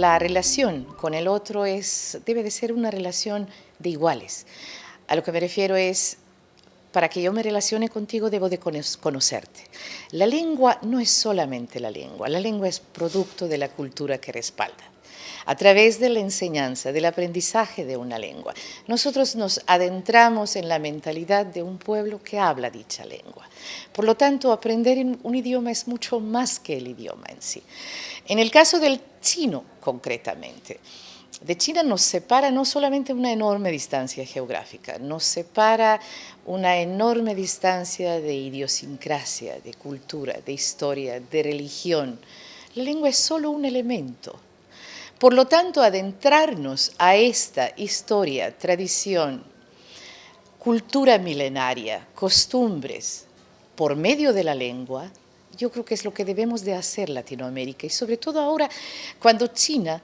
la relación con el otro es, debe de ser una relación de iguales. A lo que me refiero es, para que yo me relacione contigo debo de conocerte. La lengua no es solamente la lengua, la lengua es producto de la cultura que respalda a través de la enseñanza, del aprendizaje de una lengua. Nosotros nos adentramos en la mentalidad de un pueblo que habla dicha lengua. Por lo tanto, aprender un idioma es mucho más que el idioma en sí. En el caso del chino, concretamente, de China nos separa no solamente una enorme distancia geográfica, nos separa una enorme distancia de idiosincrasia, de cultura, de historia, de religión. La lengua es solo un elemento por lo tanto, adentrarnos a esta historia, tradición, cultura milenaria, costumbres, por medio de la lengua, yo creo que es lo que debemos de hacer Latinoamérica y sobre todo ahora cuando China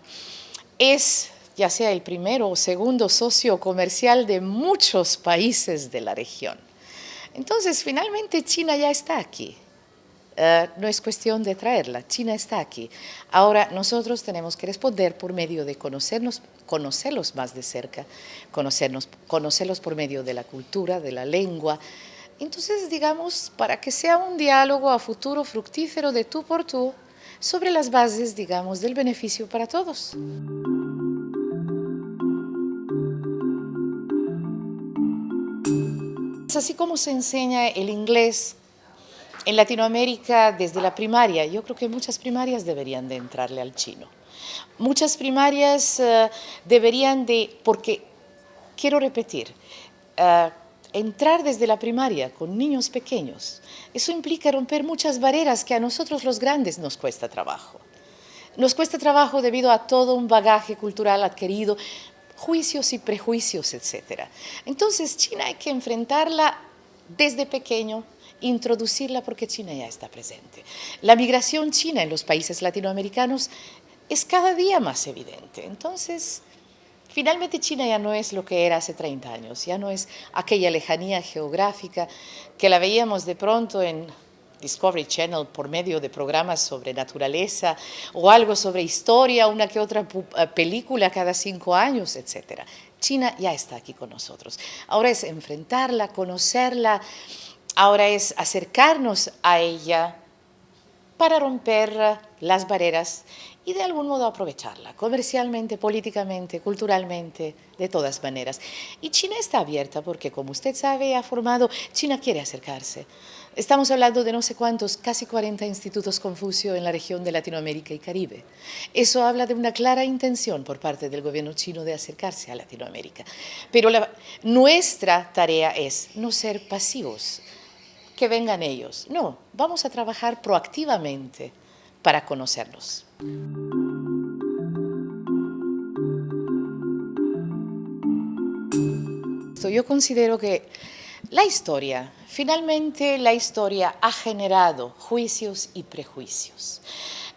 es ya sea el primero o segundo socio comercial de muchos países de la región. Entonces, finalmente China ya está aquí. Eh, no es cuestión de traerla, China está aquí. Ahora nosotros tenemos que responder por medio de conocernos, conocerlos más de cerca, conocernos, conocerlos por medio de la cultura, de la lengua. Entonces, digamos, para que sea un diálogo a futuro fructífero de tú por tú, sobre las bases, digamos, del beneficio para todos. Así como se enseña el inglés en Latinoamérica, desde la primaria, yo creo que muchas primarias deberían de entrarle al chino. Muchas primarias eh, deberían de, porque quiero repetir, eh, entrar desde la primaria con niños pequeños, eso implica romper muchas barreras que a nosotros los grandes nos cuesta trabajo. Nos cuesta trabajo debido a todo un bagaje cultural adquirido, juicios y prejuicios, etc. Entonces, China hay que enfrentarla desde pequeño, introducirla porque China ya está presente. La migración china en los países latinoamericanos es cada día más evidente. Entonces, finalmente China ya no es lo que era hace 30 años, ya no es aquella lejanía geográfica que la veíamos de pronto en Discovery Channel por medio de programas sobre naturaleza o algo sobre historia, una que otra eh, película cada cinco años, etc. China ya está aquí con nosotros. Ahora es enfrentarla, conocerla, ahora es acercarnos a ella para romper las barreras y de algún modo aprovecharla, comercialmente, políticamente, culturalmente, de todas maneras. Y China está abierta porque, como usted sabe, ha formado, China quiere acercarse. Estamos hablando de no sé cuántos, casi 40 institutos Confucio en la región de Latinoamérica y Caribe. Eso habla de una clara intención por parte del gobierno chino de acercarse a Latinoamérica. Pero nuestra tarea es no ser pasivos, que vengan ellos. No, vamos a trabajar proactivamente para conocerlos. Yo considero que la historia, finalmente la historia ha generado juicios y prejuicios.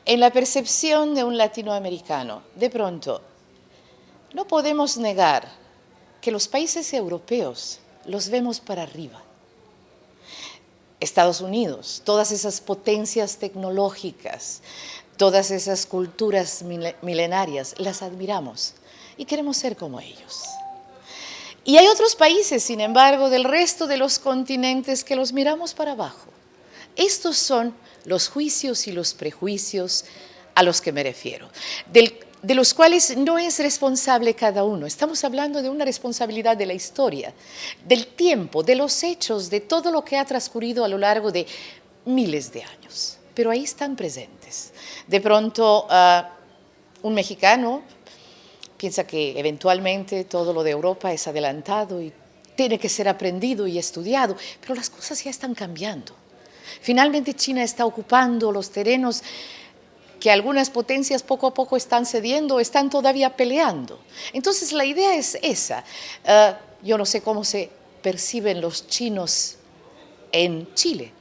En la percepción de un latinoamericano, de pronto, no podemos negar que los países europeos los vemos para arriba Estados Unidos, todas esas potencias tecnológicas, todas esas culturas milenarias, las admiramos y queremos ser como ellos. Y hay otros países, sin embargo, del resto de los continentes que los miramos para abajo. Estos son los juicios y los prejuicios a los que me refiero. De los cuales no es responsable cada uno. Estamos hablando de una responsabilidad de la historia, del tiempo, de los hechos, de todo lo que ha transcurrido a lo largo de miles de años. Pero ahí están presentes. De pronto, ah, un mexicano piensa que eventualmente todo lo de Europa es adelantado y tiene que ser aprendido y estudiado, pero las cosas ya están cambiando. Finalmente China está ocupando los terrenos que algunas potencias poco a poco están cediendo, están todavía peleando. Entonces la idea es esa. Eh, yo no sé cómo se perciben los chinos en Chile,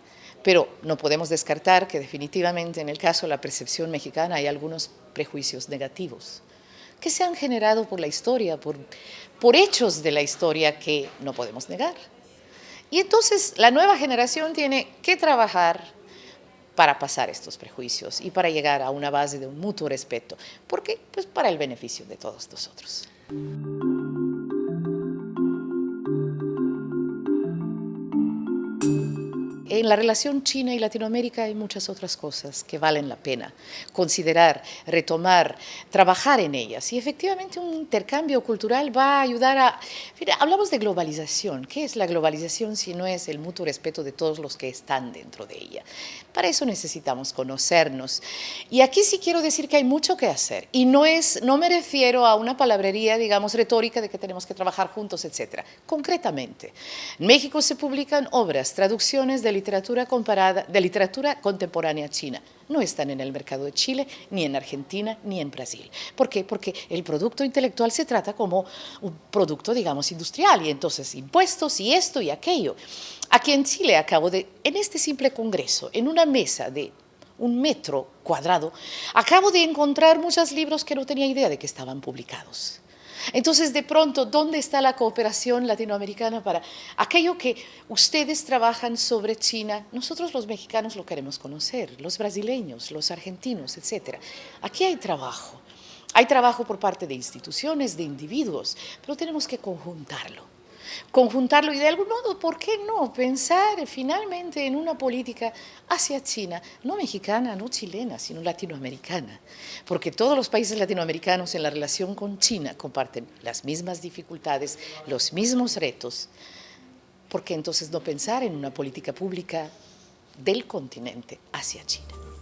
pero no podemos descartar que definitivamente en el caso de la percepción mexicana hay algunos prejuicios negativos que se han generado por la historia, por hechos de la historia que no podemos negar. Y entonces la nueva generación tiene que trabajar para pasar estos prejuicios y para llegar a una base de un mutuo respeto, porque pues para el beneficio de todos nosotros. En la relación China y Latinoamérica hay muchas otras cosas que valen la pena considerar, retomar, trabajar en ellas. Y efectivamente un intercambio cultural va a ayudar a... hablamos de globalización. ¿Qué es la globalización si no es el mutuo respeto de todos los que están dentro de ella? Para eso necesitamos conocernos. Y aquí sí quiero decir que hay mucho que hacer. Y no, es, no me refiero a una palabrería, digamos, retórica de que tenemos que trabajar juntos, etc. Concretamente, en México se publican obras, traducciones de literatura comparada, de literatura contemporánea china. No están en el mercado de Chile, ni en Argentina, ni en Brasil. ¿Por qué? Porque el producto intelectual se trata como un producto, digamos, industrial, y entonces impuestos y esto y aquello. Aquí en Chile acabo de, en este simple congreso, en una mesa de un metro cuadrado, acabo de encontrar muchos libros que no tenía idea de que estaban publicados. Entonces, de pronto, ¿dónde está la cooperación latinoamericana para aquello que ustedes trabajan sobre China? Nosotros los mexicanos lo queremos conocer, los brasileños, los argentinos, etc. Aquí hay trabajo. Hay trabajo por parte de instituciones, de individuos, pero tenemos que conjuntarlo conjuntarlo y de algún modo, ¿por qué no pensar finalmente en una política hacia China, no mexicana, no chilena, sino latinoamericana? Porque todos los países latinoamericanos en la relación con China comparten las mismas dificultades, los mismos retos. ¿Por qué entonces no pensar en una política pública del continente hacia China?